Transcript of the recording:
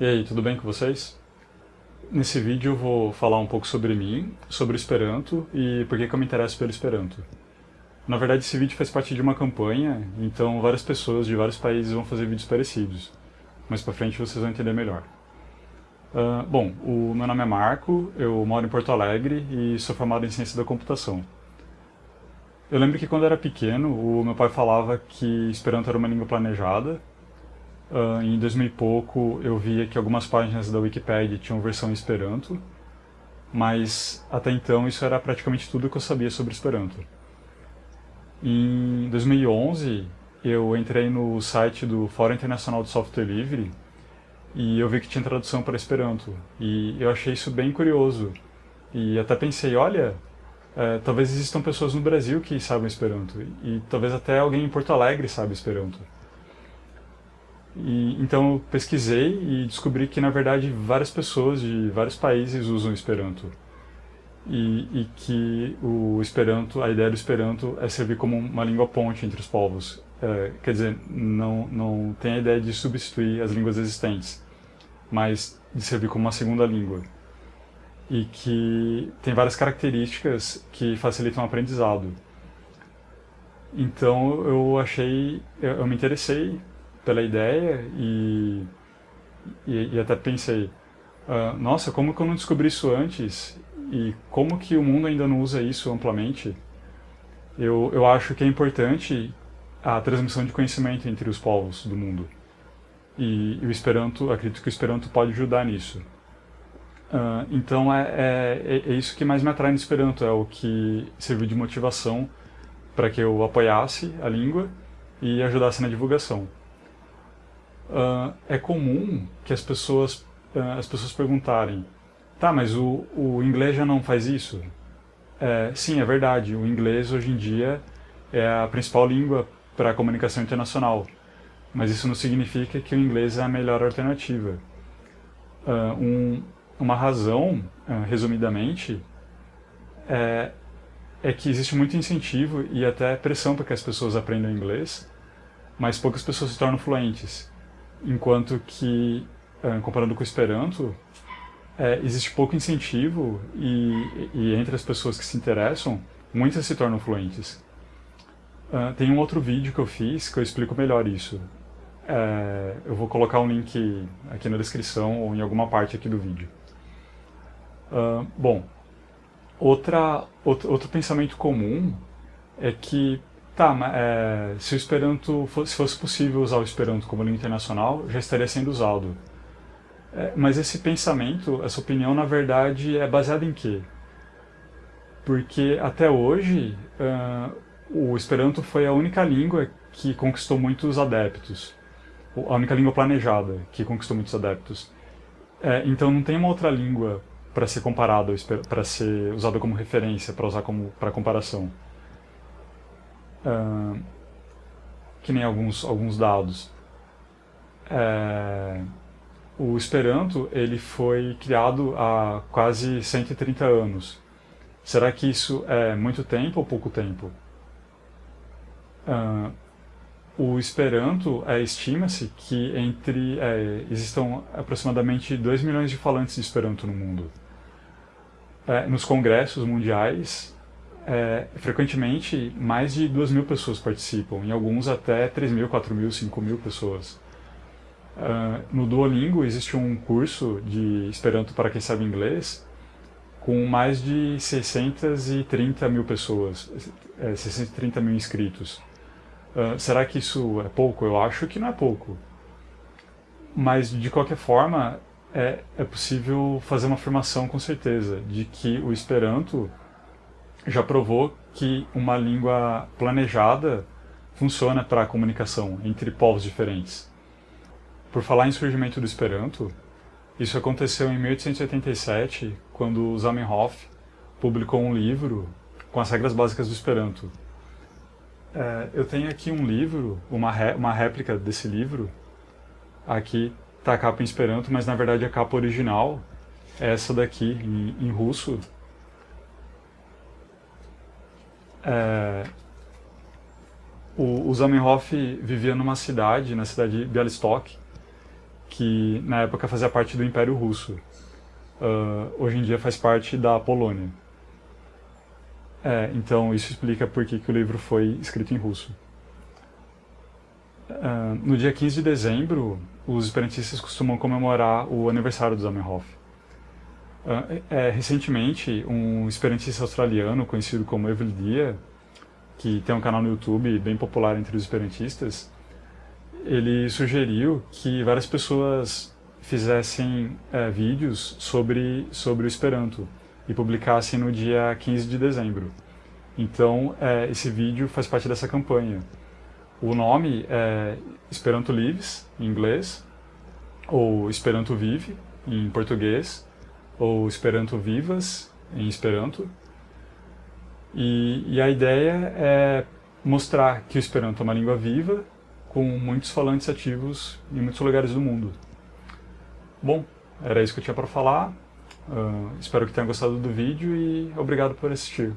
E aí, tudo bem com vocês? Nesse vídeo eu vou falar um pouco sobre mim, sobre o Esperanto e por que, que eu me interesso pelo Esperanto. Na verdade esse vídeo faz parte de uma campanha, então várias pessoas de vários países vão fazer vídeos parecidos. Mais pra frente vocês vão entender melhor. Uh, bom, o meu nome é Marco, eu moro em Porto Alegre e sou formado em Ciência da Computação. Eu lembro que quando era pequeno, o meu pai falava que Esperanto era uma língua planejada, Uh, em 2000 e pouco eu via que algumas páginas da Wikipedia tinham versão em Esperanto, mas até então isso era praticamente tudo que eu sabia sobre Esperanto. Em 2011 eu entrei no site do Fórum Internacional de Software Livre e eu vi que tinha tradução para Esperanto e eu achei isso bem curioso e até pensei, olha, é, talvez existam pessoas no Brasil que sabem Esperanto e talvez até alguém em Porto Alegre saiba Esperanto. E, então eu pesquisei e descobri que, na verdade, várias pessoas de vários países usam Esperanto. E, e, que o Esperanto, a ideia do Esperanto é servir como uma língua ponte entre os povos. É, quer dizer, não, não tem a ideia de substituir as línguas existentes, mas de servir como uma segunda língua. E que tem várias características que facilitam o aprendizado. Então eu achei, eu, eu me interessei pela ideia e, e, e até pensei, uh, nossa, como que eu não descobri isso antes? E como que o mundo ainda não usa isso amplamente? Eu, eu acho que é importante a transmissão de conhecimento entre os povos do mundo. E, e o Esperanto, acredito que o Esperanto pode ajudar nisso. Uh, então é, é, é, isso que mais me atrai no Esperanto, é o que serviu de motivação para que eu apoiasse a língua e ajudasse na divulgação uh, é comum que as pessoas, uh, as pessoas perguntarem tá, mas o, o inglês já não faz isso? É, sim, é verdade, o inglês hoje em dia é a principal língua para a comunicação internacional, mas isso não significa que o inglês é a melhor alternativa. Uh, um, uma razão, resumidamente, é, é que existe muito incentivo e até pressão para que as pessoas aprendam inglês, mas poucas pessoas se tornam fluentes enquanto que, eh, comparando com o Esperanto, é, existe pouco incentivo e, e, entre as pessoas que se interessam, muitas se tornam fluentes. Uh, tem um outro vídeo que eu fiz que eu explico melhor isso. É, eu vou colocar um link aqui na descrição ou em alguma parte aqui do vídeo. Uh, bom, outra, outro, outro pensamento comum é que Tá, mas é, se o Esperanto fosse, se fosse possível usar o Esperanto como língua internacional, já estaria sendo usado. É, mas esse pensamento, essa opinião, na verdade, é baseada em quê? Porque até hoje, uh, o Esperanto foi a única língua que conquistou muitos adeptos. A única língua planejada que conquistou muitos adeptos. É, então não tem uma outra língua para ser comparada, para ser usada como referência, para usar como para comparação que nem alguns, alguns dados. É, o Esperanto ele foi criado há quase 130 anos. Será que isso é muito tempo ou pouco tempo? O Esperanto, é, estima-se que entre é, existam aproximadamente 2 milhões de falantes de Esperanto no mundo. É, nos congressos mundiais, é, frequentemente mais de 2 mil pessoas participam, em alguns até 3 mil, 4 mil, 5 mil pessoas. Uh, no Duolingo existe um curso de Esperanto para quem sabe inglês com mais de 630 mil pessoas, é, 630 mil inscritos. Uh, será que isso é pouco? Eu acho que não é pouco. Mas, de qualquer forma, é, é possível fazer uma afirmação com certeza de que o Esperanto já provou que uma língua planejada funciona para a comunicação entre povos diferentes. Por falar em surgimento do Esperanto, isso aconteceu em 1887, quando Zamenhof publicou um livro com as regras básicas do Esperanto. É, eu tenho aqui um livro, uma, ré, uma réplica desse livro. Aqui está a capa em Esperanto, mas na verdade a capa original é essa daqui, em, em russo, é, o, o Zamenhof vivia numa cidade, na cidade de Bialystok, que na época fazia parte do Império Russo. Uh, hoje em dia faz parte da Polônia. É, então isso explica por que, que o livro foi escrito em russo. Uh, no dia 15 de dezembro, os esperantistas costumam comemorar o aniversário do Zamenhof. Uh, é, recentemente, um esperantista australiano conhecido como Evelyn Dia, que tem um canal no YouTube bem popular entre os esperantistas, ele sugeriu que várias pessoas fizessem é, vídeos sobre, sobre o Esperanto e publicassem no dia 15 de dezembro. Então, é, esse vídeo faz parte dessa campanha. O nome é Esperanto Lives, em inglês, ou Esperanto Vive, em português, ou Esperanto Vivas, em Esperanto. E, e a ideia é mostrar que o Esperanto é uma língua viva com muitos falantes ativos em muitos lugares do mundo. Bom, era isso que eu tinha para falar. Uh, espero que tenham gostado do vídeo e obrigado por assistir.